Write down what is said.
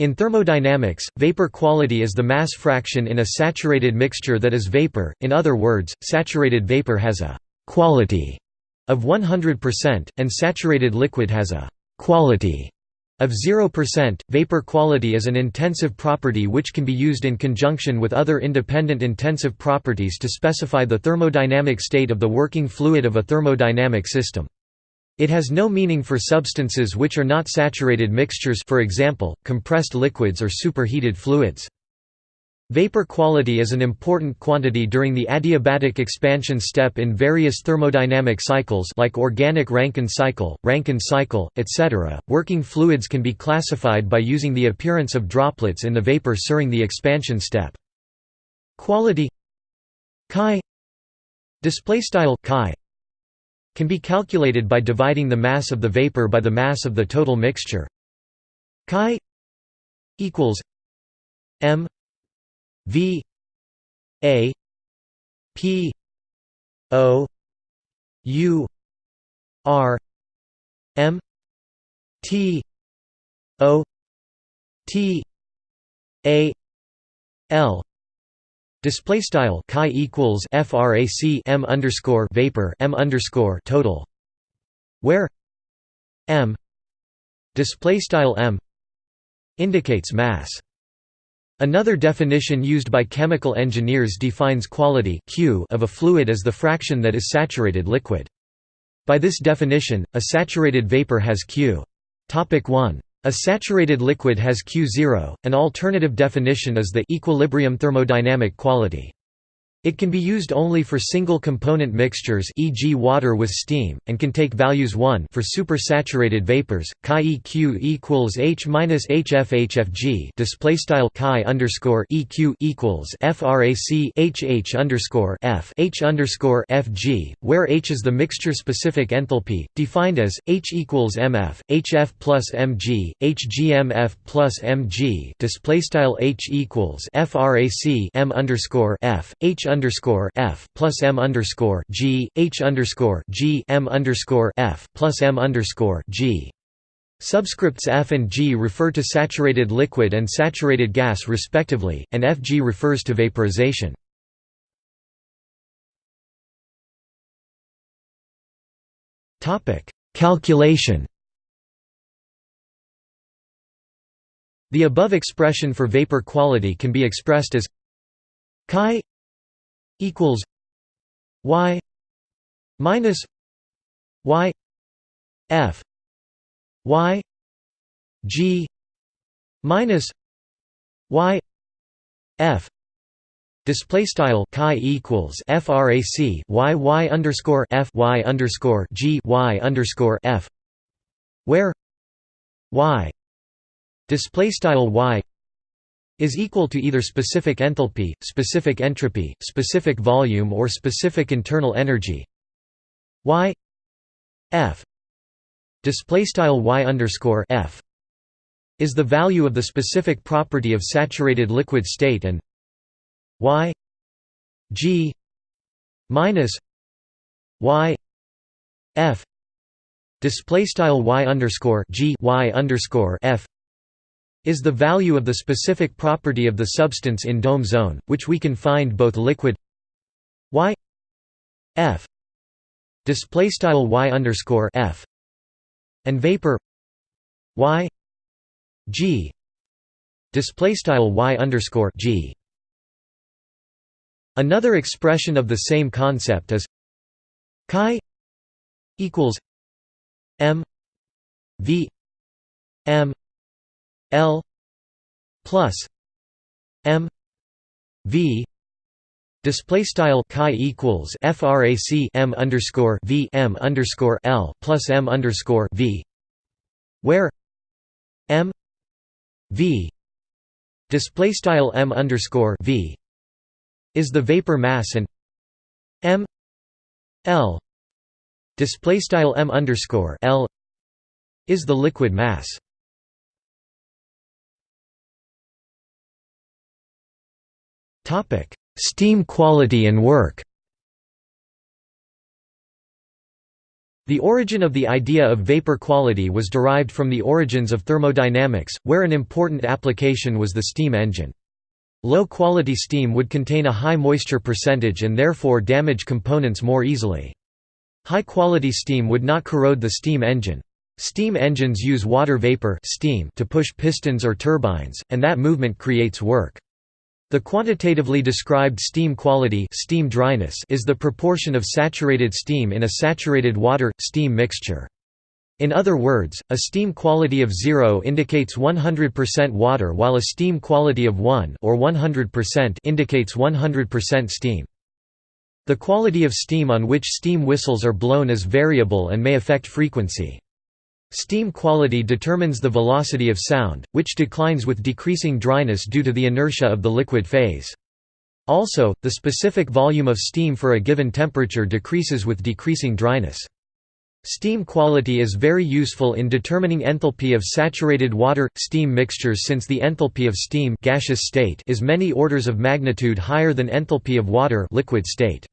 In thermodynamics, vapor quality is the mass fraction in a saturated mixture that is vapor, in other words, saturated vapor has a «quality» of 100%, and saturated liquid has a «quality» of 0%. Vapor quality is an intensive property which can be used in conjunction with other independent intensive properties to specify the thermodynamic state of the working fluid of a thermodynamic system. It has no meaning for substances which are not saturated mixtures for example, compressed liquids or superheated fluids. Vapor quality is an important quantity during the adiabatic expansion step in various thermodynamic cycles like organic Rankine cycle, Rankine cycle, etc. Working fluids can be classified by using the appearance of droplets in the vapor during the expansion step. Quality chi display style can be calculated by dividing the mass of the vapor by the mass of the total mixture. Chi equals m v a p o u r m t o t a l Display style chi equals frac m underscore vapor m underscore total, where m display style m indicates mass. Another definition used by chemical engineers defines quality Q of a fluid as the fraction that is saturated liquid. By this definition, a saturated vapor has Q. Topic 1 a saturated liquid has Q0, an alternative definition is the equilibrium thermodynamic quality. It can be used only for single-component mixtures e.g. water with steam, and can take values 1 for supersaturated vapors. Chi eq equals h minus hf display style chi underscore eq equals frac h h underscore f h underscore fg, where h is the mixture-specific enthalpy, defined as h equals mf hf plus mg hgmf plus mg display style h equals frac m underscore f h underscore f plus m underscore g h underscore g m underscore f plus m underscore g. Subscripts F and G refer to saturated liquid and saturated gas respectively, and Fg refers to vaporization. Topic: Calculation. The above expression for vapor quality can be expressed as chi equals y minus y f y g minus y f Display style chi equals frac y y underscore f y underscore g y underscore f, where y display style y is equal to either specific enthalpy, specific entropy, specific volume or specific internal energy. Y F display style y underscore F is the value of the specific property of saturated liquid state and Y G minus Y F display style y underscore G y underscore F is the value of the specific property of the substance in dome zone, which we can find both liquid y f display style y underscore f and vapor y g display style y underscore g. Another expression of the same concept is chi equals m v m L plus M V Display style chi equals frac m underscore v m underscore l plus m underscore v, where m v display style m underscore v is the vapor mass and m l display style m underscore l is the liquid mass. Steam quality and work. The origin of the idea of vapor quality was derived from the origins of thermodynamics, where an important application was the steam engine. Low-quality steam would contain a high moisture percentage and therefore damage components more easily. High-quality steam would not corrode the steam engine. Steam engines use water vapor steam to push pistons or turbines, and that movement creates work. The quantitatively described steam quality steam dryness is the proportion of saturated steam in a saturated water-steam mixture. In other words, a steam quality of 0 indicates 100% water while a steam quality of 1 or 100% indicates 100% steam. The quality of steam on which steam whistles are blown is variable and may affect frequency. Steam quality determines the velocity of sound, which declines with decreasing dryness due to the inertia of the liquid phase. Also, the specific volume of steam for a given temperature decreases with decreasing dryness. Steam quality is very useful in determining enthalpy of saturated water-steam mixtures since the enthalpy of steam gaseous state is many orders of magnitude higher than enthalpy of water liquid state.